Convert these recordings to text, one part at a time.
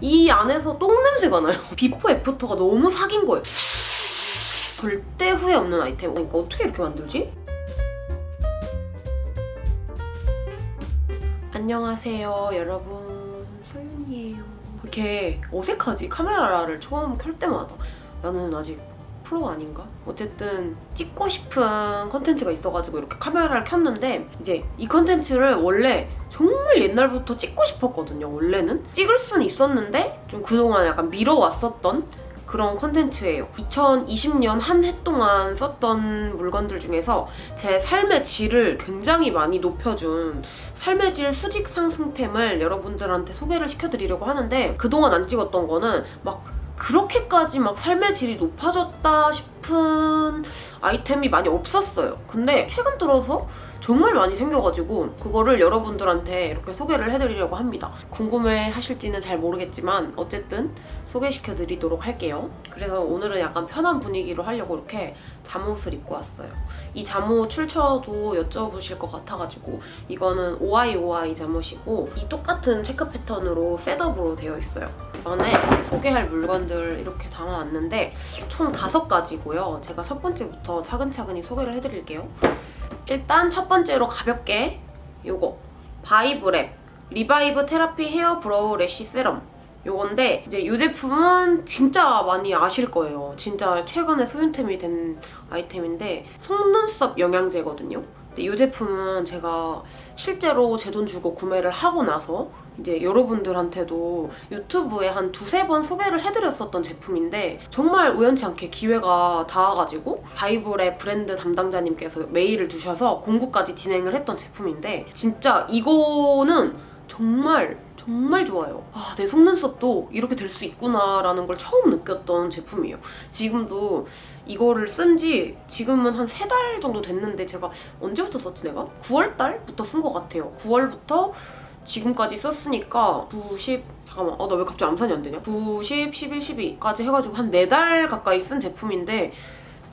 이 안에서 똥냄새가 나요. before after가 너무 사긴 거예요. 절대 후회 없는 아이템. 그러니까 어떻게 이렇게 만들지? 안녕하세요 여러분 소윤이에요 이렇게 어색하지 카메라를 처음 켤 때마다 나는 아직 프로 아닌가? 어쨌든 찍고 싶은 컨텐츠가 있어가지고 이렇게 카메라를 켰는데 이제 이 컨텐츠를 원래 정말 옛날부터 찍고 싶었거든요 원래는 찍을 수는 있었는데 좀 그동안 약간 미뤄왔었던 그런 컨텐츠예요 2020년 한 해 동안 썼던 물건들 중에서 제 삶의 질을 굉장히 많이 높여준 삶의 질 수직 상승템을 여러분들한테 소개를 시켜드리려고 하는데 그동안 안 찍었던 거는 막 그렇게까지 막 삶의 질이 높아졌다 싶은 아이템이 많이 없었어요. 근데 최근 들어서 정말 많이 생겨가지고 그거를 여러분들한테 이렇게 소개를 해드리려고 합니다. 궁금해 하실지는 잘 모르겠지만 어쨌든 소개시켜드리도록 할게요. 그래서 오늘은 약간 편한 분위기로 하려고 이렇게 잠옷을 입고 왔어요. 이 잠옷 출처도 여쭤보실 것 같아가지고 이거는 OIOI 잠옷이고 이 똑같은 체크 패턴으로 setup으로 되어 있어요. 안에 소개할 물건들 이렇게 담아왔는데 총 다섯 가지고요. 제가 첫 번째부터 차근차근히 소개를 해드릴게요. 일단 첫 번째로 가볍게 요거 바이브랩 Revive Therapy Hair Brow Lash Serum 요건데 이제 이 제품은 진짜 많이 아실 거예요. 진짜 최근에 소윤템이 된 아이템인데 속눈썹 영양제거든요. 근데 이 제품은 제가 실제로 제 돈 주고 구매를 하고 나서 이제 여러분들한테도 유튜브에 한 두세 번 소개를 해드렸었던 제품인데 정말 우연치 않게 기회가 닿아가지고 바이브랩 브랜드 담당자님께서 메일을 주셔서 공구까지 진행을 했던 제품인데 진짜 이거는 정말 정말 좋아요. 아, 내 속눈썹도 이렇게 될 수 있구나라는 걸 처음 느꼈던 제품이에요. 지금도 이거를 쓴 지 지금은 한 세 달 정도 됐는데 제가 언제부터 썼지 내가? 9월 달부터 쓴 것 같아요. 9월부터 지금까지 썼으니까 90 잠깐만 어나왜 갑자기 암산이 안 되냐 90, 11, 12까지 해가지고 한 4달 가까이 쓴 제품인데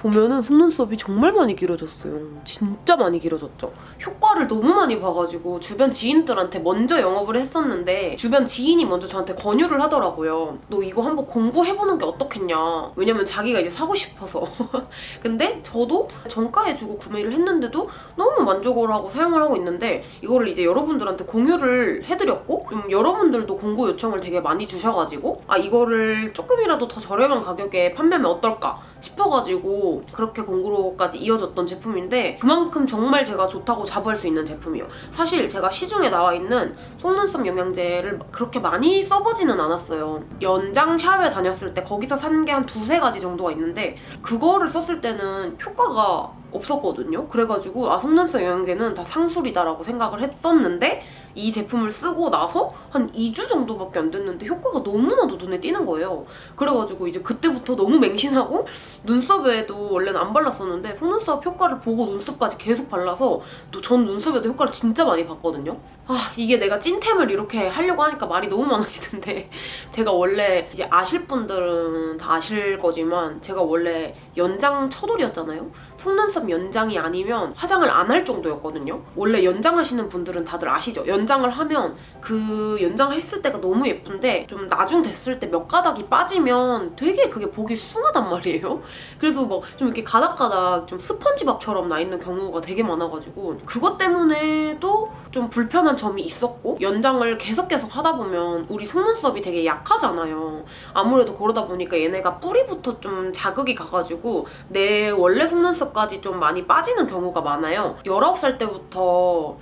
보면은 속눈썹이 정말 많이 길어졌어요. 진짜 많이 길어졌죠. 효과를 너무 많이 봐가지고 주변 지인들한테 먼저 영업을 했었는데 주변 지인이 먼저 저한테 권유를 하더라고요. 너 이거 한번 공부해보는 게 어떻겠냐. 왜냐면 자기가 이제 사고 싶어서. 근데 저도 정가에 주고 구매를 했는데도 너무 만족을 하고 사용을 하고 있는데 이거를 이제 여러분들한테 공유를 해드렸고 좀 여러분들도 공구 요청을 되게 많이 주셔가지고 아 이거를 조금이라도 더 저렴한 가격에 판매하면 어떨까 싶어가지고 그렇게 공구로까지 이어졌던 제품인데 그만큼 정말 제가 좋다고 자부할 수 있는 제품이에요. 사실 제가 시중에 나와 있는 속눈썹 영양제를 그렇게 많이 써보지는 않았어요. 연장 샵에 다녔을 때 거기서 산 게 한 두세 가지 정도가 있는데 그거를 썼을 때는 효과가 없었거든요. 그래가지고 아 속눈썹 영양제는 다 상술이다라고 생각을 했었는데 이 제품을 쓰고 나서 한 2주 정도밖에 안 됐는데 효과가 너무나도 눈에 띄는 거예요. 그래가지고 이제 그때부터 너무 맹신하고 눈썹에도 원래는 안 발랐었는데 속눈썹 효과를 보고 눈썹까지 계속 발라서 또 전 눈썹에도 효과를 진짜 많이 봤거든요. 아 이게 내가 찐템을 이렇게 하려고 하니까 말이 너무 많아지는데 제가 원래 이제 아실 분들은 다 아실 거지만 제가 원래 연장 처돌이었잖아요. 속눈썹 연장이 아니면 화장을 안 할 정도였거든요. 원래 연장하시는 분들은 다들 아시죠? 연 장을 하면 그 연장했을 때가 너무 예쁜데 좀 나중 됐을 때 몇 가닥이 빠지면 되게 그게 보기 숭하단 말이에요. 그래서 막 좀 이렇게 가닥가닥 좀 스펀지밥처럼 나 있는 경우가 되게 많아가지고 그것 때문에도 좀 불편한 점이 있었고 연장을 계속 계속 하다 보면 우리 속눈썹이 되게 약하잖아요. 아무래도 그러다 보니까 얘네가 뿌리부터 좀 자극이 가가지고 내 원래 속눈썹까지 좀 많이 빠지는 경우가 많아요. 19살 때부터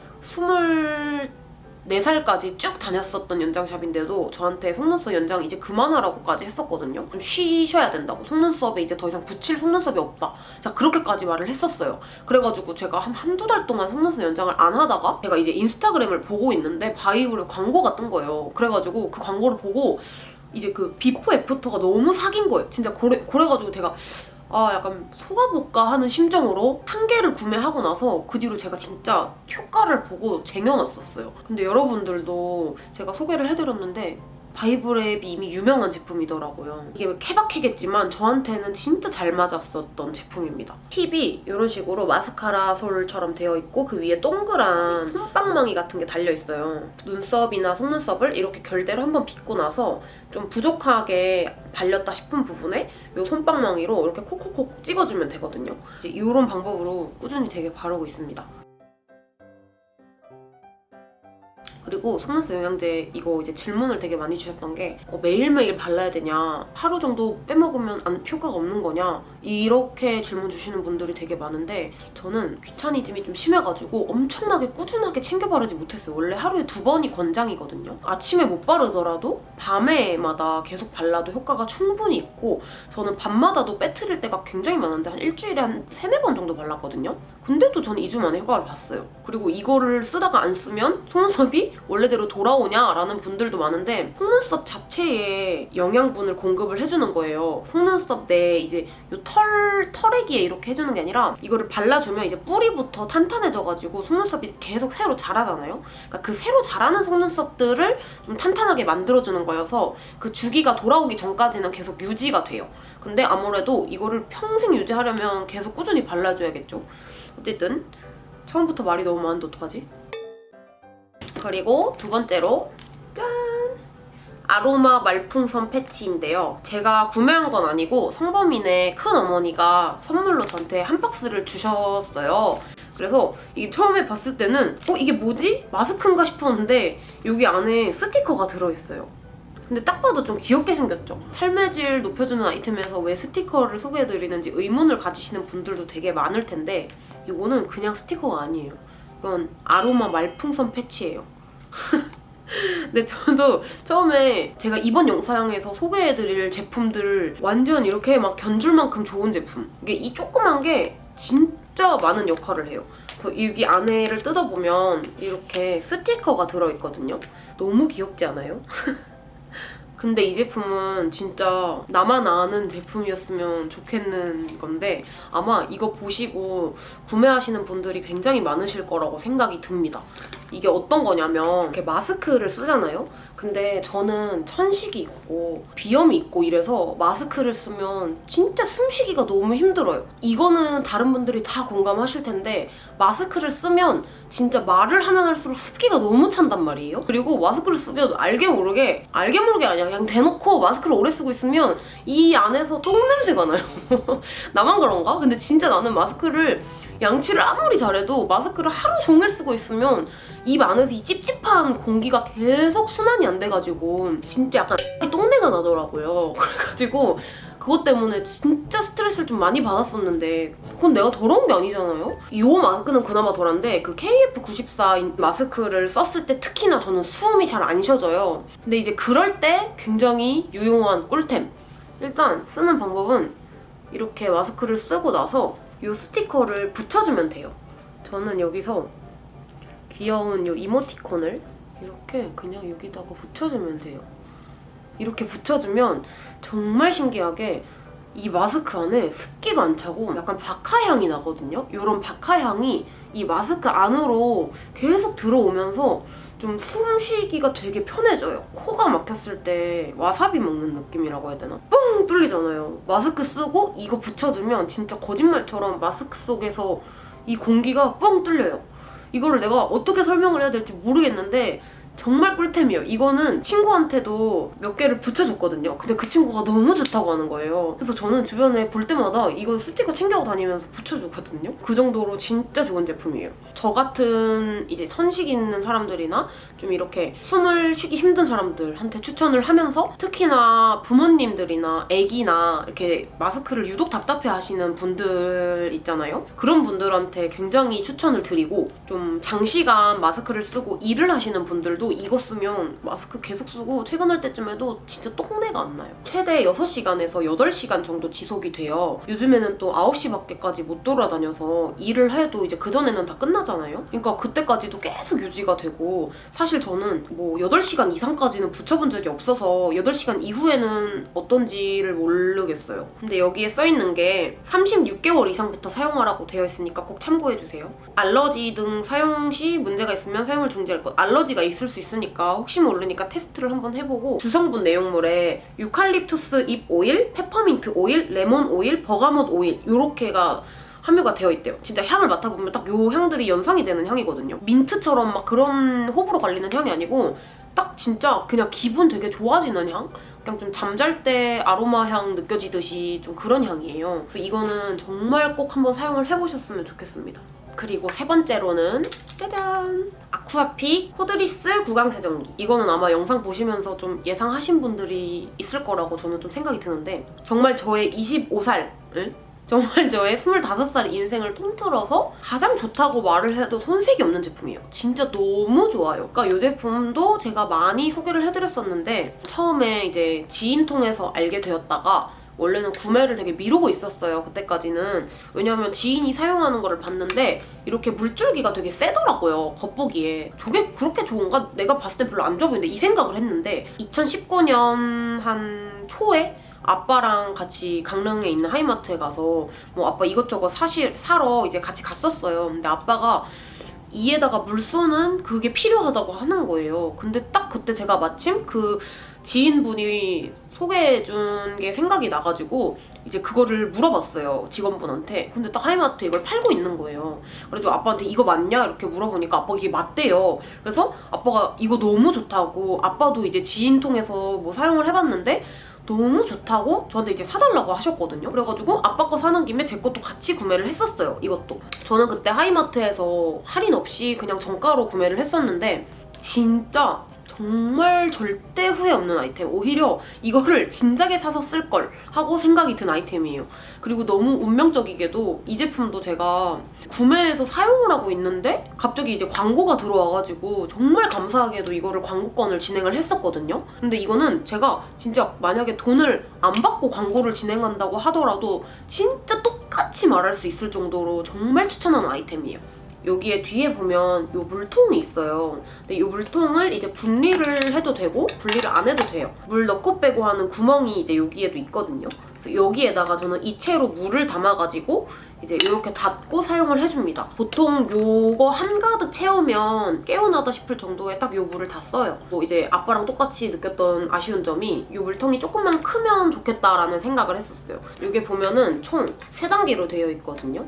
24살까지 쭉 다녔었던 연장샵인데도 저한테 속눈썹 연장 이제 그만하라고까지 했었거든요. 좀 쉬셔야 된다고. 속눈썹에 이제 더 이상 붙일 속눈썹이 없다. 자 그렇게까지 말을 했었어요. 그래가지고 제가 한 한두 달 동안 속눈썹 연장을 안 하다가 제가 이제 인스타그램을 보고 있는데 바이브랩 광고가 뜬 거예요. 그래가지고 그 광고를 보고 이제 그 비포 애프터가 너무 사기인 거예요. 진짜 그래, 그래가지고 제가 아 약간 속아볼까 하는 심정으로 한 개를 구매하고 나서 그 뒤로 제가 진짜 효과를 보고 쟁여놨었어요. 근데 여러분들도 제가 소개를 해드렸는데 바이브랩이 이미 유명한 제품이더라고요. 이게 케바케겠지만 저한테는 진짜 잘 맞았었던 제품입니다. 팁이 이런 식으로 마스카라 솔처럼 되어 있고 그 위에 동그란 솜방망이 같은 게 달려 있어요. 눈썹이나 속눈썹을 이렇게 결대로 한번 빗고 나서 좀 부족하게 발렸다 싶은 부분에 이 솜방망이로 이렇게 콕콕콕 찍어주면 되거든요. 이런 방법으로 꾸준히 되게 바르고 있습니다. 그리고 속눈썹 영양제 이거 이제 질문을 되게 많이 주셨던 게 어, 매일매일 발라야 되냐? 하루 정도 빼먹으면 안, 효과가 없는 거냐? 이렇게 질문 주시는 분들이 되게 많은데 저는 귀차니즘이 좀 심해가지고 엄청나게 꾸준하게 챙겨 바르지 못했어요. 원래 하루에 두 번이 권장이거든요. 아침에 못 바르더라도 밤에마다 계속 발라도 효과가 충분히 있고 저는 밤마다도 빼트릴 때가 굉장히 많은데 한 일주일에 한 세네 번 정도 발랐거든요. 근데도 저는 2주 만에 효과를 봤어요. 그리고 이거를 쓰다가 안 쓰면 속눈썹이 원래대로 돌아오냐라는 분들도 많은데 속눈썹 자체에 영양분을 공급을 해주는 거예요. 속눈썹 내 이제 요 털, 털에기에 이렇게 해주는 게 아니라 이거를 발라주면 이제 뿌리부터 탄탄해져가지고 속눈썹이 계속 새로 자라잖아요. 그러니까 그 새로 자라는 속눈썹들을 좀 탄탄하게 만들어주는 거여서 그 주기가 돌아오기 전까지는 계속 유지가 돼요. 근데 아무래도 이거를 평생 유지하려면 계속 꾸준히 발라줘야겠죠. 어쨌든 처음부터 말이 너무 많은데 어떡하지? 그리고 두 번째로 짠! 아로마 말풍선 패치인데요. 제가 구매한 건 아니고 성범인의 큰 어머니가 선물로 저한테 한 박스를 주셨어요. 그래서 이게 처음에 봤을 때는 어 이게 뭐지? 마스크인가 싶었는데 여기 안에 스티커가 들어있어요. 근데 딱 봐도 좀 귀엽게 생겼죠? 삶의 높여주는 아이템에서 왜 스티커를 소개해드리는지 의문을 가지시는 분들도 되게 많을 텐데 이거는 그냥 스티커가 아니에요. 이건 아로마 말풍선 패치예요. 근데 저도 처음에 제가 이번 영상에서 소개해드릴 제품들 완전 이렇게 막 견줄 만큼 좋은 제품 이게 이 조그만 게 진짜 많은 역할을 해요. 그래서 여기 안에를 뜯어보면 이렇게 스티커가 들어있거든요. 너무 귀엽지 않아요? 근데 이 제품은 진짜 나만 아는 제품이었으면 좋겠는 건데 아마 이거 보시고 구매하시는 분들이 굉장히 많으실 거라고 생각이 듭니다. 이게 어떤 거냐면 이렇게 마스크를 쓰잖아요? 근데 저는 천식이 있고 비염이 있고 이래서 마스크를 쓰면 진짜 숨쉬기가 너무 힘들어요. 이거는 다른 분들이 다 공감하실 텐데 마스크를 쓰면 진짜 말을 하면 할수록 습기가 너무 찬단 말이에요. 그리고 마스크를 쓰면 알게 모르게 알게 모르게 아니야. 그냥 대놓고 마스크를 오래 쓰고 있으면 이 안에서 똥 냄새가 나요. 나만 그런가? 근데 진짜 나는 마스크를 양치를 아무리 잘해도 마스크를 하루 종일 쓰고 있으면 입 안에서 이 찝찝한 공기가 계속 순환이 안 돼가지고 진짜 약간 똥내가 나더라고요. 그래가지고 그것 때문에 진짜 스트레스를 좀 많이 받았었는데 그건 내가 더러운 게 아니잖아요? 이 마스크는 그나마 덜한데 그 KF94 마스크를 썼을 때 특히나 저는 숨이 잘 안 쉬어져요. 근데 이제 그럴 때 굉장히 유용한 꿀템. 일단 쓰는 방법은 이렇게 마스크를 쓰고 나서 이 스티커를 붙여주면 돼요. 저는 여기서 귀여운 이 이모티콘을 이렇게 그냥 여기다가 붙여주면 돼요. 이렇게 붙여주면 정말 신기하게 이 마스크 안에 습기가 안 차고 약간 박하향이 나거든요? 이런 박하향이 이 마스크 안으로 계속 들어오면서 좀 숨쉬기가 되게 편해져요. 코가 막혔을 때 와사비 먹는 느낌이라고 해야 되나? 뻥 뚫리잖아요. 마스크 쓰고 이거 붙여주면 진짜 거짓말처럼 마스크 속에서 이 공기가 뻥 뚫려요. 이거를 내가 어떻게 설명을 해야 될지 모르겠는데 정말 꿀템이에요. 이거는 친구한테도 몇 개를 붙여줬거든요. 근데 그 친구가 너무 좋다고 하는 거예요. 그래서 저는 주변에 볼 때마다 이거 스티커 챙겨 다니면서 붙여주거든요. 그 정도로 진짜 좋은 제품이에요. 저 같은 이제 선식 있는 사람들이나 좀 이렇게 숨을 쉬기 힘든 사람들한테 추천을 하면서 특히나 부모님들이나 애기나 이렇게 마스크를 유독 답답해 하시는 분들 있잖아요. 그런 분들한테 굉장히 추천을 드리고 좀 장시간 마스크를 쓰고 일을 하시는 분들도 이거 쓰면 마스크 계속 쓰고 퇴근할 때쯤에도 진짜 똥내가 안 나요. 최대 6시간에서 8시간 정도 지속이 돼요. 요즘에는 또 9시 밖에까지 못 돌아다녀서 일을 해도 이제 그전에는 다 끝나잖아요. 그러니까 그때까지도 계속 유지가 되고 사실 저는 뭐 8시간 이상까지는 붙여본 적이 없어서 8시간 이후에는 어떤지를 모르겠어요. 근데 여기에 써있는 게 36개월 이상부터 사용하라고 되어 있으니까 꼭 참고해주세요. 알러지 등 사용 시 문제가 있으면 사용을 중지할 것. 알러지가 있을 수 있으니까 혹시 모르니까 테스트를 한번 해보고 주성분 내용물에 유칼립투스 잎 오일, 페퍼민트 오일, 레몬 오일, bergamot 오일 이렇게가 함유가 되어 있대요. 진짜 향을 맡아보면 딱 요 향들이 연상이 되는 향이거든요. 민트처럼 막 그런 호불호 갈리는 향이 아니고 딱 진짜 그냥 기분 되게 좋아지는 향? 그냥 좀 잠잘 때 아로마 향 느껴지듯이 좀 그런 향이에요. 이거는 정말 꼭 한번 사용을 해보셨으면 좋겠습니다. 그리고 세 번째로는 짜잔! 아쿠아픽 cordless 구강 세정기. 이거는 아마 영상 보시면서 좀 예상하신 분들이 있을 거라고 저는 좀 생각이 드는데 정말 저의 25살, 응? 정말 저의 25살 인생을 통틀어서 가장 좋다고 말을 해도 손색이 없는 제품이에요. 진짜 너무 좋아요. 그러니까 이 제품도 제가 많이 소개를 해드렸었는데 처음에 이제 지인 통해서 알게 되었다가 원래는 구매를 되게 미루고 있었어요. 그때까지는. 왜냐하면 지인이 사용하는 거를 봤는데 이렇게 물줄기가 되게 세더라고요. 겉보기에. 저게 그렇게 좋은가? 내가 봤을 때 별로 안 좋아 보이는데 이 생각을 했는데 2019년 한 초에 아빠랑 같이 강릉에 있는 하이마트에 가서 뭐 아빠 이것저것 사실 사러 이제 같이 갔었어요. 근데 아빠가 이에다가 물 쏘는 그게 필요하다고 하는 거예요. 근데 딱 그때 제가 마침 그 지인분이 소개해준 게 생각이 나가지고 이제 그거를 물어봤어요 직원분한테 근데 딱 하이마트 이걸 팔고 있는 거예요 그래가지고 아빠한테 이거 맞냐 이렇게 물어보니까 아빠가 이게 맞대요 그래서 아빠가 이거 너무 좋다고 아빠도 이제 지인 통해서 뭐 사용을 해봤는데 너무 좋다고 저한테 이제 사달라고 하셨거든요. 그래가지고 아빠 거 사는 김에 제 것도 같이 구매를 했었어요. 이것도. 저는 그때 하이마트에서 할인 없이 그냥 정가로 구매를 했었는데 진짜 정말 절대 후회 없는 아이템. 오히려 이거를 진작에 사서 쓸 걸 하고 생각이 든 아이템이에요. 그리고 너무 운명적이게도 이 제품도 제가 구매해서 사용을 하고 있는데 갑자기 이제 광고가 들어와가지고 정말 감사하게도 이거를 광고권을 진행을 했었거든요. 근데 이거는 제가 진짜 만약에 돈을 안 받고 광고를 진행한다고 하더라도 진짜 똑같이 말할 수 있을 정도로 정말 추천하는 아이템이에요. 여기에 뒤에 보면 이 물통이 있어요. 근데 이 물통을 이제 분리를 해도 되고 분리를 안 해도 돼요. 물 넣고 빼고 하는 구멍이 이제 여기에도 있거든요. 그래서 여기에다가 저는 이채로 물을 담아가지고 이제 이렇게 닫고 사용을 해줍니다. 보통 요거 한가득 채우면 깨어나다 싶을 정도의 딱 요 물을 다 써요. 뭐 이제 아빠랑 똑같이 느꼈던 아쉬운 점이 요 물통이 조금만 크면 좋겠다라는 생각을 했었어요. 이게 보면은 총 3단계로 되어 있거든요.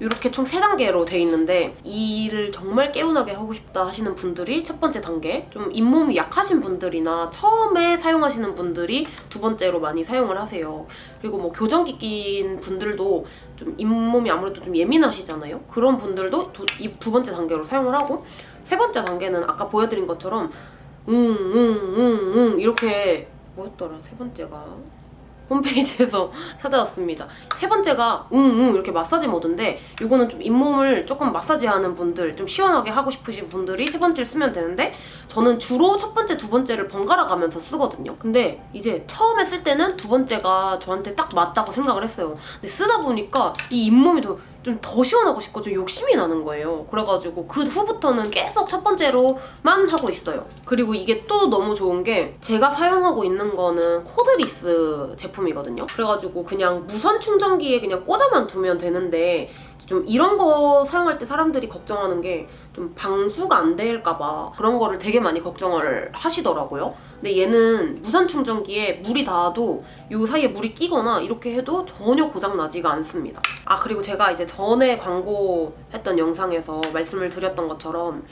이렇게 총 3단계로 돼 있는데 이 일을 정말 개운하게 하고 싶다 하시는 분들이 첫 번째 단계 좀 잇몸이 약하신 분들이나 처음에 사용하시는 분들이 두 번째로 많이 사용을 하세요. 그리고 뭐 교정기 낀 분들도 좀 잇몸이 아무래도 좀 예민하시잖아요. 그런 분들도 두, 이두 번째 단계로 사용을 하고 세 번째 단계는 아까 보여드린 것처럼 웅웅웅웅 이렇게 뭐였더라 세 번째가 홈페이지에서 찾아왔습니다. 세 번째가 웅웅 이렇게 마사지 모드인데 이거는 좀 잇몸을 조금 마사지하는 분들 좀 시원하게 하고 싶으신 분들이 세 번째를 쓰면 되는데 저는 주로 첫 번째, 두 번째를 번갈아 가면서 쓰거든요. 근데 이제 처음에 쓸 때는 두 번째가 저한테 딱 맞다고 생각을 했어요. 근데 쓰다 보니까 이 잇몸이 더 좀 더 시원하고 싶고 좀 욕심이 나는 거예요. 그래가지고 그 후부터는 계속 첫 번째로만 하고 있어요. 그리고 이게 또 너무 좋은 게 제가 사용하고 있는 거는 cordless 제품이거든요. 그래가지고 그냥 무선 충전기에 그냥 꽂아만 두면 되는데 좀 이런 거 사용할 때 사람들이 걱정하는 게 좀 방수가 안 될까봐 그런 거를 되게 많이 걱정을 하시더라고요. 근데 얘는 무선 충전기에 물이 닿아도 이 사이에 물이 끼거나 이렇게 해도 전혀 고장 나지가 않습니다. 아 그리고 제가 이제 전에 광고했던 영상에서 말씀을 드렸던 것처럼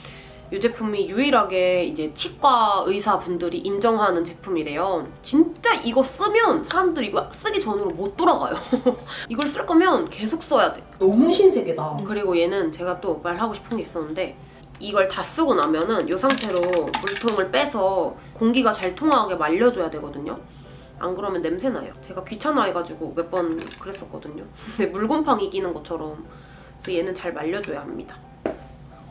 이 제품이 유일하게 이제 치과 의사분들이 인정하는 제품이래요. 진짜 이거 쓰면 사람들이 이거 쓰기 전으로 못 돌아가요. 이걸 쓸 거면 계속 써야 돼. 너무 신세계다. 그리고 얘는 제가 또 말하고 싶은 게 있었는데 이걸 다 쓰고 나면은 이 상태로 물통을 빼서 공기가 잘 통하게 말려줘야 되거든요. 안 그러면 냄새 나요. 제가 귀찮아해가지고 몇 번 그랬었거든요. 근데 물곰팡이 끼는 것처럼 그래서 얘는 잘 말려줘야 합니다.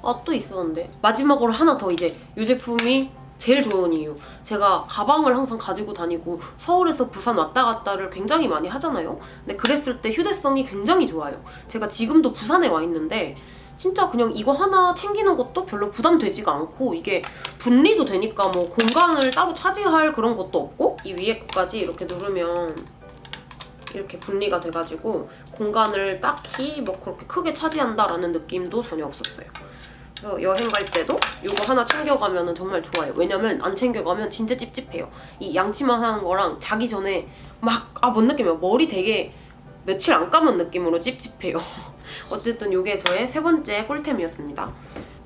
아 또 있었는데. 마지막으로 하나 더 이제. 이 제품이 제일 좋은 이유. 제가 가방을 항상 가지고 다니고 서울에서 부산 왔다 갔다를 굉장히 많이 하잖아요. 근데 그랬을 때 휴대성이 굉장히 좋아요. 제가 지금도 부산에 와 있는데 진짜 그냥 이거 하나 챙기는 것도 별로 부담되지가 않고 이게 분리도 되니까 뭐 공간을 따로 차지할 그런 것도 없고 이 위에 것까지 이렇게 누르면 이렇게 분리가 돼가지고 공간을 딱히 뭐 그렇게 크게 차지한다라는 느낌도 전혀 없었어요. 그래서 여행 갈 때도 이거 하나 챙겨가면 정말 좋아요. 왜냐면 안 챙겨가면 진짜 찝찝해요. 이 양치만 하는 거랑 자기 전에 막 아 뭔 느낌이야. 머리 되게 며칠 안 감은 느낌으로 찝찝해요. 어쨌든 이게 저의 세 번째 꿀템이었습니다.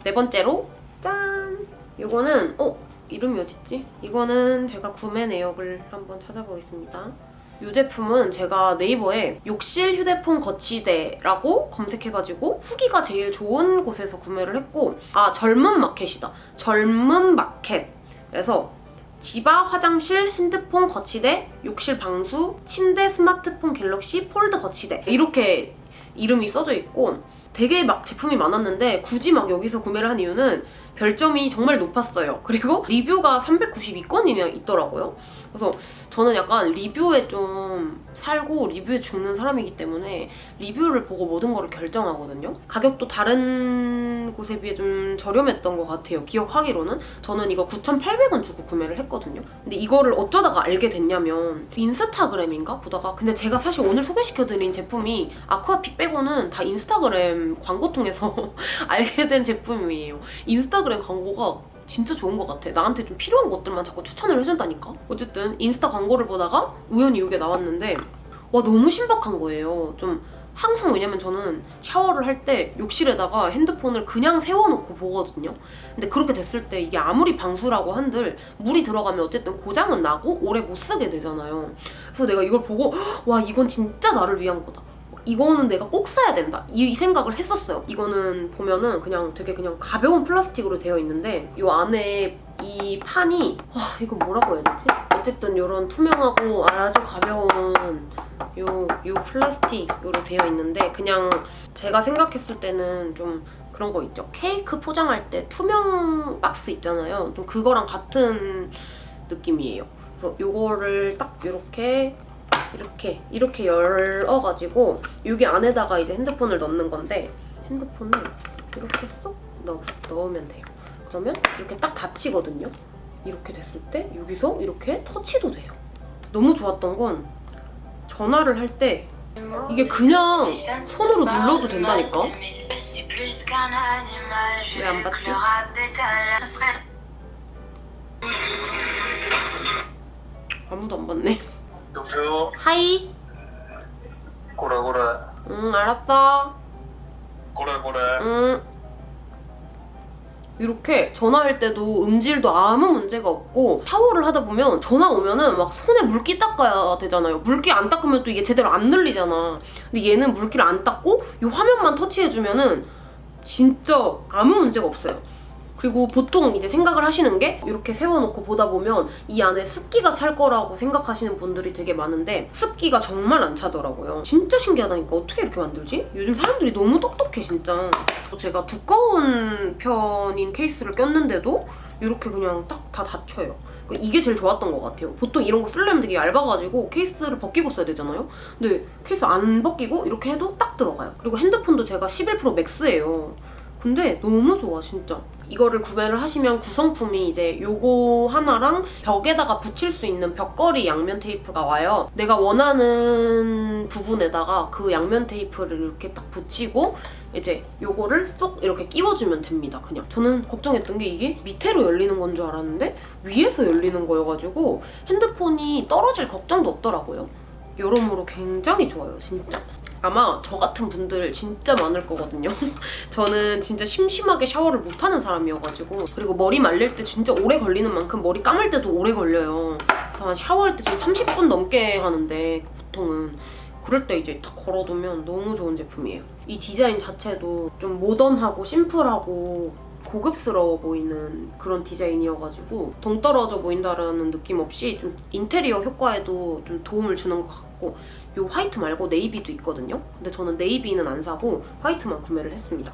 네 번째로 짠! 이거는 어? 이름이 어딨지? 이거는 제가 구매 내역을 한번 찾아보겠습니다. 이 제품은 제가 네이버에 욕실 휴대폰 거치대라고 검색해가지고 후기가 제일 좋은 곳에서 구매를 했고 아 젊은 마켓이다. 젊은 마켓. 그래서 지바 화장실 핸드폰 거치대, 욕실 방수, 침대 스마트폰 갤럭시 폴드 거치대 이렇게 이름이 써져 있고 되게 막 제품이 많았는데 굳이 막 여기서 구매를 한 이유는 별점이 정말 높았어요. 그리고 리뷰가 392건이나 있더라고요. 그래서 저는 약간 리뷰에 좀 살고 리뷰에 죽는 사람이기 때문에 리뷰를 보고 모든 거를 결정하거든요. 가격도 다른 곳에 비해 좀 저렴했던 것 같아요. 기억하기로는 저는 이거 9,800원 주고 구매를 했거든요. 근데 이거를 어쩌다가 알게 됐냐면 인스타그램인가 보다가 근데 제가 사실 오늘 소개시켜드린 제품이 아쿠아픽 빼고는 다 인스타그램 광고 통해서 알게 된 제품이에요. 인스타그램 광고가 진짜 좋은 것 같아. 나한테 좀 필요한 것들만 자꾸 추천을 해준다니까? 어쨌든 인스타 광고를 보다가 우연히 이게 나왔는데 와 너무 신박한 거예요. 좀 항상 왜냐면 저는 샤워를 할 때 욕실에다가 핸드폰을 그냥 세워놓고 보거든요. 근데 그렇게 됐을 때 이게 아무리 방수라고 한들 물이 들어가면 어쨌든 고장은 나고 오래 못 쓰게 되잖아요. 그래서 내가 이걸 보고 와 이건 진짜 나를 위한 거다. 이거는 내가 꼭 사야 된다. 이 생각을 했었어요. 이거는 보면은 그냥 되게 그냥 가벼운 플라스틱으로 되어 있는데 이 안에 이 판이 와 이거 뭐라고 해야 되지? 어쨌든 이런 투명하고 아주 가벼운 요, 요 플라스틱으로 되어 있는데 그냥 제가 생각했을 때는 좀 그런 거 있죠. 케이크 포장할 때 투명 박스 있잖아요. 좀 그거랑 같은 느낌이에요. 그래서 요거를 딱 이렇게 이렇게 이렇게 열어가지고 여기 안에다가 이제 핸드폰을 넣는 건데 핸드폰을 이렇게 쏙 넣, 넣으면 돼요. 그러면 이렇게 딱 닫히거든요. 이렇게 됐을 때 여기서 이렇게 터치도 돼요. 너무 좋았던 건 전화를 할 때 이게 그냥 손으로 눌러도 된다니까? 왜 안 받지? 아무도 안 받네. 여보세요? 하이. 고래 고래 응 알았어. 고래 고래 응. 이렇게 전화할 때도 음질도 아무 문제가 없고 샤워를 하다 보면 전화 오면은 막 손에 물기 닦아야 되잖아요. 물기 안 닦으면 또 이게 제대로 안 들리잖아. 근데 얘는 물기를 안 닦고 이 화면만 터치해주면은 진짜 아무 문제가 없어요. 그리고 보통 이제 생각을 하시는 게 이렇게 세워놓고 보다 보면 이 안에 습기가 찰 거라고 생각하시는 분들이 되게 많은데 습기가 정말 안 차더라고요. 진짜 신기하다니까 어떻게 이렇게 만들지? 요즘 사람들이 너무 똑똑해 진짜. 제가 두꺼운 편인 케이스를 꼈는데도 이렇게 그냥 딱 다 닫혀요. 이게 제일 좋았던 것 같아요. 보통 이런 거 쓰려면 되게 얇아가지고 케이스를 벗기고 써야 되잖아요. 근데 케이스 안 벗기고 이렇게 해도 딱 들어가요. 그리고 핸드폰도 제가 11% 맥스예요. 근데 너무 좋아 진짜. 이거를 구매를 하시면 구성품이 이제 요거 하나랑 벽에다가 붙일 수 있는 벽걸이 양면 테이프가 와요. 내가 원하는 부분에다가 그 양면 테이프를 이렇게 딱 붙이고 이제 요거를 쏙 이렇게 끼워주면 됩니다. 그냥 저는 걱정했던 게 이게 밑으로 열리는 건 줄 알았는데 위에서 열리는 거여가지고 핸드폰이 떨어질 걱정도 없더라고요. 여러모로 굉장히 좋아요, 진짜. 아마 저 같은 분들 진짜 많을 거거든요. 저는 진짜 심심하게 샤워를 못하는 사람이어가지고 그리고 머리 말릴 때 진짜 오래 걸리는 만큼 머리 감을 때도 오래 걸려요. 그래서 한 샤워할 때 좀 30분 넘게 하는데 보통은 그럴 때 이제 딱 걸어두면 너무 좋은 제품이에요. 이 디자인 자체도 좀 모던하고 심플하고 고급스러워 보이는 그런 디자인이어가지고 동떨어져 보인다라는 느낌 없이 좀 인테리어 효과에도 좀 도움을 주는 것 같고 이 화이트 말고 네이비도 있거든요. 근데 저는 네이비는 안 사고 화이트만 구매를 했습니다.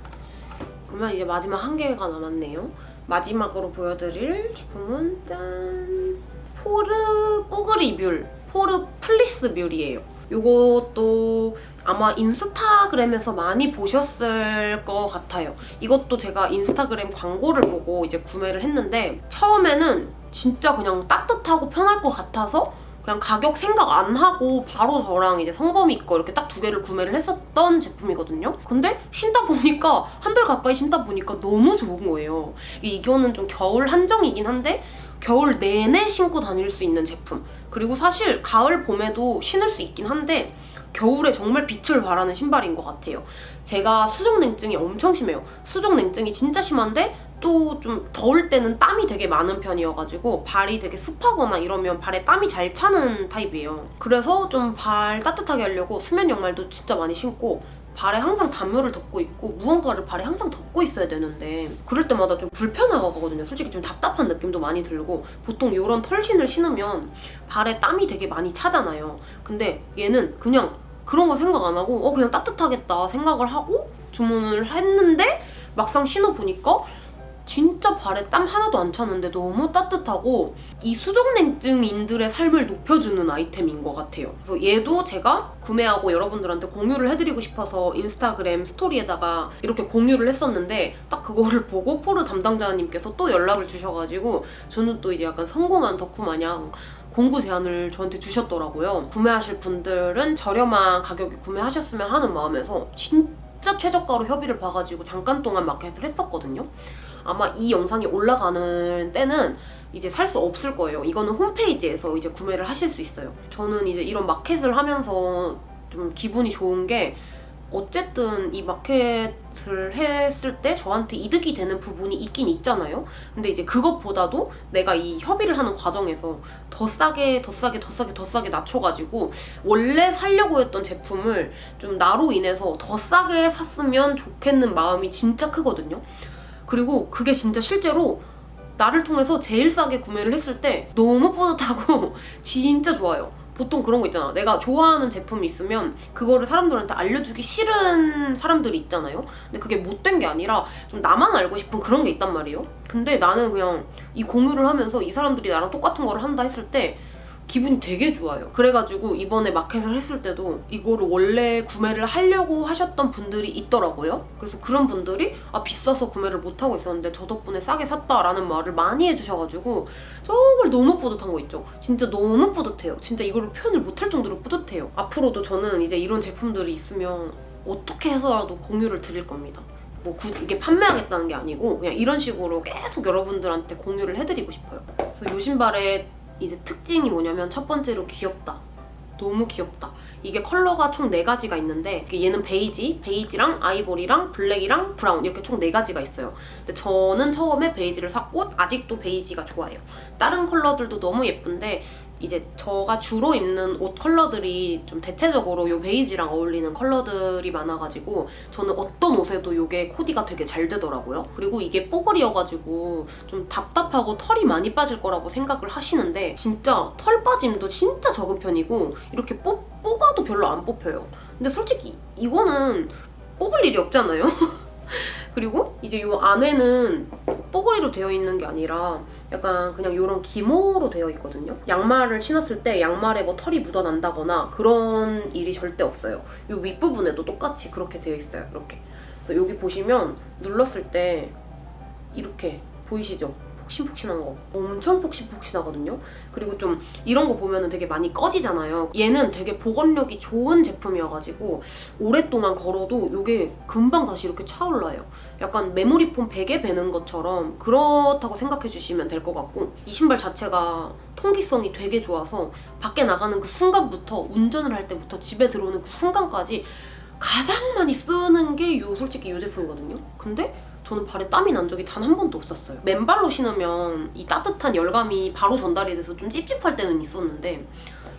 그러면 이제 마지막 한 개가 남았네요. 마지막으로 보여드릴 제품은 짠! 포르 뽀글이 mule, 포르 fleece mule이에요. 이것도 아마 인스타그램에서 많이 보셨을 것 같아요. 이것도 제가 인스타그램 광고를 보고 이제 구매를 했는데 처음에는 진짜 그냥 따뜻하고 편할 것 같아서 그냥 가격 생각 안 하고 바로 저랑 이제 성범이 거 이렇게 딱 두 개를 구매를 했었던 제품이거든요. 근데 신다 보니까 한 달 가까이 신다 보니까 너무 좋은 거예요. 이거는 좀 겨울 한정이긴 한데 겨울 내내 신고 다닐 수 있는 제품. 그리고 사실 가을 봄에도 신을 수 있긴 한데 겨울에 정말 빛을 발하는 신발인 것 같아요. 제가 수족 냉증이 엄청 심해요. 수족 냉증이 진짜 심한데 또 좀 더울 때는 땀이 되게 많은 편이어가지고 발이 되게 습하거나 이러면 발에 땀이 잘 차는 타입이에요. 그래서 좀 발 따뜻하게 하려고 수면 양말도 진짜 많이 신고 발에 항상 담요를 덮고 있고 무언가를 발에 항상 덮고 있어야 되는데 그럴 때마다 좀 불편하거든요. 솔직히 좀 답답한 느낌도 많이 들고 보통 이런 털신을 신으면 발에 땀이 되게 많이 차잖아요. 근데 얘는 그냥 그런 거 생각 안 하고 어 그냥 따뜻하겠다 생각을 하고 주문을 했는데 막상 신어보니까 진짜 발에 땀 하나도 안 차는데 너무 따뜻하고 이 수족냉증인들의 삶을 높여주는 아이템인 것 같아요. 그래서 얘도 제가 구매하고 여러분들한테 공유를 해드리고 싶어서 인스타그램 스토리에다가 이렇게 공유를 했었는데 딱 그거를 보고 포르 담당자님께서 또 연락을 주셔가지고 저는 또 이제 약간 성공한 덕후 마냥 공구 제안을 저한테 주셨더라고요. 구매하실 분들은 저렴한 가격에 구매하셨으면 하는 마음에서 진짜 최저가로 협의를 봐가지고 잠깐 동안 마켓을 했었거든요. 아마 이 영상이 올라가는 때는 이제 살 수 없을 거예요. 이거는 홈페이지에서 이제 구매를 하실 수 있어요. 저는 이제 이런 마켓을 하면서 좀 기분이 좋은 게 어쨌든 이 마켓을 했을 때 저한테 이득이 되는 부분이 있긴 있잖아요. 근데 이제 그것보다도 내가 이 협의를 하는 과정에서 더 싸게, 더 싸게, 더 싸게, 더 싸게 낮춰가지고 원래 살려고 했던 제품을 좀 나로 인해서 더 싸게 샀으면 좋겠는 마음이 진짜 크거든요. 그리고 그게 진짜 실제로 나를 통해서 제일 싸게 구매를 했을 때 너무 뿌듯하고 진짜 좋아요. 보통 그런 거 있잖아. 내가 좋아하는 제품이 있으면 그거를 사람들한테 알려주기 싫은 사람들이 있잖아요. 근데 그게 못된 게 아니라 좀 나만 알고 싶은 그런 게 있단 말이에요. 근데 나는 그냥 이 공유를 하면서 이 사람들이 나랑 똑같은 거를 한다 했을 때 기분이 되게 좋아요. 그래가지고 이번에 마켓을 했을 때도 이거를 원래 구매를 하려고 하셨던 분들이 있더라고요. 그래서 그런 분들이 아 비싸서 구매를 못하고 있었는데 저 덕분에 싸게 샀다라는 말을 많이 해주셔가지고 정말 너무 뿌듯한 거 있죠. 진짜 너무 뿌듯해요. 진짜 이거를 표현을 못할 정도로 뿌듯해요. 앞으로도 저는 이제 이런 제품들이 있으면 어떻게 해서라도 공유를 드릴 겁니다. 뭐 구- 이게 판매하겠다는 게 아니고 그냥 이런 식으로 계속 여러분들한테 공유를 해드리고 싶어요. 그래서 요 신발의 이제 특징이 뭐냐면 첫 번째로 귀엽다. 너무 귀엽다. 이게 컬러가 총 4가지가 있는데 얘는 베이지, 베이지랑 아이보리랑 블랙이랑 브라운 이렇게 총 4가지가 있어요. 근데 저는 처음에 베이지를 샀고 아직도 베이지가 좋아요. 다른 컬러들도 너무 예쁜데 이제 저가 주로 입는 옷 컬러들이 좀 대체적으로 요 베이지랑 어울리는 컬러들이 많아가지고 저는 어떤 옷에도 요게 코디가 되게 잘 되더라고요. 그리고 이게 뽀글이어가지고 좀 답답하고 털이 많이 빠질 거라고 생각을 하시는데 진짜 털 빠짐도 진짜 적은 편이고 이렇게 뽑, 뽑아도 별로 안 뽑혀요. 근데 솔직히 이거는 뽑을 일이 없잖아요. 그리고 이제 요 안에는 뽀글이로 되어 있는 게 아니라 약간 그냥 이런 기모로 되어 있거든요. 양말을 신었을 때 양말에 뭐 털이 묻어난다거나 그런 일이 절대 없어요. 이 윗부분에도 똑같이 그렇게 되어 있어요. 이렇게. 그래서 여기 보시면 눌렀을 때 이렇게 보이시죠? 폭신폭신한 거. 엄청 폭신폭신하거든요. 그리고 좀 이런 거 보면은 되게 많이 꺼지잖아요. 얘는 되게 보건력이 좋은 제품이어가지고 오랫동안 걸어도 이게 금방 다시 이렇게 차올라요. 약간 메모리폼 베개 베는 것처럼 그렇다고 생각해 주시면 될 것 같고 이 신발 자체가 통기성이 되게 좋아서 밖에 나가는 그 순간부터 운전을 할 때부터 집에 들어오는 그 순간까지 가장 많이 쓰는 게 요 솔직히 이 제품이거든요. 근데 저는 발에 땀이 난 적이 단 한 번도 없었어요. 맨발로 신으면 이 따뜻한 열감이 바로 전달이 돼서 좀 찝찝할 때는 있었는데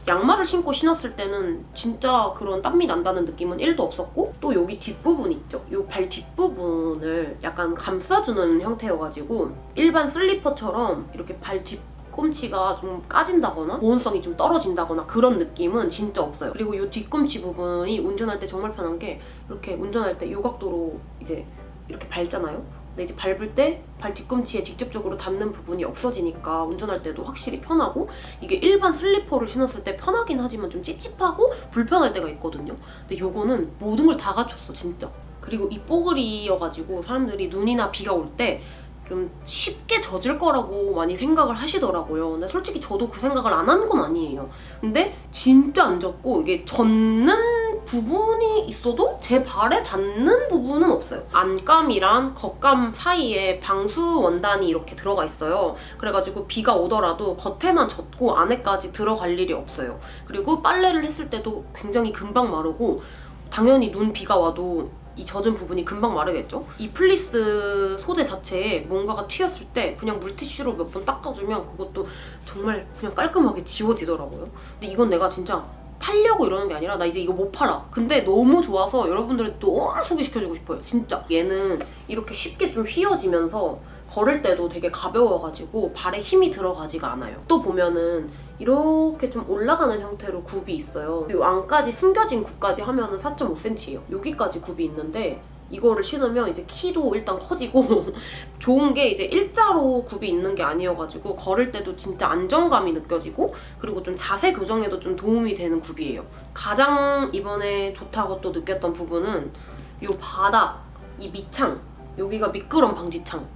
양말을 신고 신었을 때는 진짜 그런 땀이 난다는 느낌은 1도 없었고 또 여기 뒷부분 있죠? 이 발 뒷부분을 약간 감싸주는 형태여가지고 일반 슬리퍼처럼 이렇게 발 뒷... 꿈치가 좀 까진다거나 보온성이 좀 떨어진다거나 그런 느낌은 진짜 없어요. 그리고 이 뒤꿈치 부분이 운전할 때 정말 편한 게 이렇게 운전할 때요 각도로 이제 이렇게 밟잖아요. 근데 이제 밟을 때 발 뒤꿈치에 직접적으로 닿는 부분이 없어지니까 운전할 때도 확실히 편하고 이게 일반 슬리퍼를 신었을 때 편하긴 하지만 좀 찝찝하고 불편할 때가 있거든요. 근데 요거는 모든 걸 다 갖췄어 진짜. 그리고 이 뽀글이여가지고 사람들이 눈이나 비가 올때 좀 쉽게 젖을 거라고 많이 생각을 하시더라고요. 근데 솔직히 저도 그 생각을 안 한 건 아니에요. 근데 진짜 안 젖고 이게 젖는 부분이 있어도 제 발에 닿는 부분은 없어요. 안감이랑 겉감 사이에 방수 원단이 이렇게 들어가 있어요. 그래가지고 비가 오더라도 겉에만 젖고 안에까지 들어갈 일이 없어요. 그리고 빨래를 했을 때도 굉장히 금방 마르고 당연히 눈 비가 와도 이 젖은 부분이 금방 마르겠죠? 이 플리스 소재 자체에 뭔가가 튀었을 때 그냥 물티슈로 몇 번 닦아주면 그것도 정말 그냥 깔끔하게 지워지더라고요. 근데 이건 내가 진짜 팔려고 이러는 게 아니라 나 이제 이거 못 팔아. 근데 너무 좋아서 여러분들한테 너무 소개시켜주고 싶어요. 진짜. 얘는 이렇게 쉽게 좀 휘어지면서 걸을 때도 되게 가벼워가지고 발에 힘이 들어가지가 않아요. 또 보면은 이렇게 좀 올라가는 형태로 굽이 있어요. 이 안까지 숨겨진 굽까지 하면 은 4.5cm예요. 여기까지 굽이 있는데 이거를 신으면 이제 키도 일단 커지고 좋은 게 이제 일자로 굽이 있는 게 아니어가지고 걸을 때도 진짜 안정감이 느껴지고 그리고 좀 자세 교정에도 좀 도움이 되는 굽이에요. 가장 이번에 좋다고 또 느꼈던 부분은 이 바닥, 이 밑창 여기가 미끄럼 방지창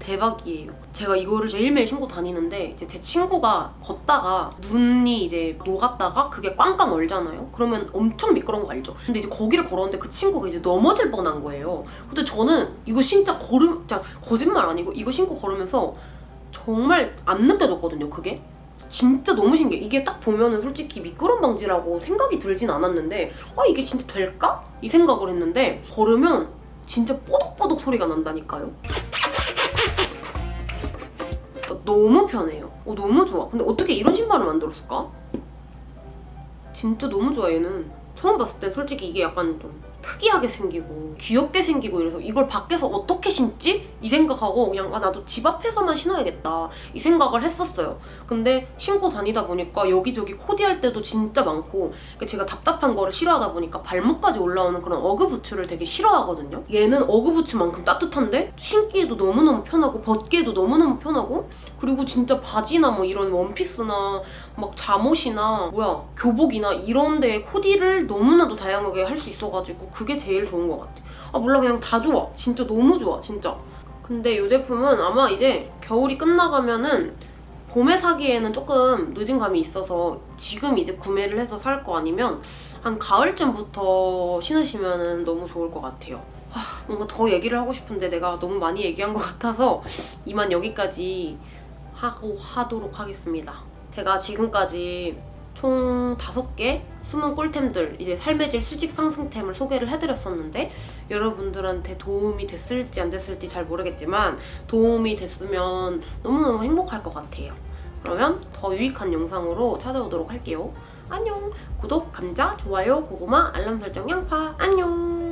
대박이에요. 제가 이거를 매일매일 신고 다니는데 이제 제 친구가 걷다가 눈이 이제 녹았다가 그게 꽝꽝 얼잖아요. 그러면 엄청 미끄러운 거 알죠? 근데 이제 거기를 걸었는데 그 친구가 이제 넘어질 뻔한 거예요. 근데 저는 이거 진짜 걸음, 진짜 거짓말 아니고 이거 신고 걸으면서 정말 안 느껴졌거든요. 그게. 진짜 너무 신기해. 이게 딱 보면은 솔직히 미끄럼 방지라고 생각이 들진 않았는데 아 이게 진짜 될까? 이 생각을 했는데 걸으면 진짜 뽀독뽀독 소리가 난다니까요. 너무 편해요. 어, 너무 좋아. 근데 어떻게 이런 신발을 만들었을까? 진짜 너무 좋아 얘는. 처음 봤을 때 솔직히 이게 약간 좀 특이하게 생기고 귀엽게 생기고 이래서 이걸 밖에서 어떻게 신지? 이 생각하고 그냥 아 나도 집 앞에서만 신어야겠다 이 생각을 했었어요. 근데 신고 다니다 보니까 여기저기 코디할 때도 진짜 많고 그러니까 제가 답답한 거를 싫어하다 보니까 발목까지 올라오는 그런 어그 부츠를 되게 싫어하거든요. 얘는 어그 부츠만큼 따뜻한데 신기에도 너무너무 편하고 벗기에도 너무너무 편하고 그리고 진짜 바지나 뭐 이런 원피스나 막 잠옷이나 뭐야 교복이나 이런 데 코디를 너무나도 다양하게 할 수 있어가지고 그게 제일 좋은 것 같아. 아 몰라 그냥 다 좋아. 진짜 너무 좋아 진짜. 근데 이 제품은 아마 이제 겨울이 끝나가면은 봄에 사기에는 조금 늦은 감이 있어서 지금 이제 구매를 해서 살 거 아니면 한 가을쯤부터 신으시면 너무 좋을 것 같아요. 하, 뭔가 더 얘기를 하고 싶은데 내가 너무 많이 얘기한 것 같아서 이만 여기까지 하고 하도록 하겠습니다. 제가 지금까지 총 5개 숨은 꿀템들 이제 삶의 질 수직 상승템을 소개를 해드렸었는데 여러분들한테 도움이 됐을지 안 됐을지 잘 모르겠지만 도움이 됐으면 너무너무 행복할 것 같아요. 그러면 더 유익한 영상으로 찾아오도록 할게요. 안녕! 구독, 감자, 좋아요, 고구마, 알람 설정, 양파 안녕!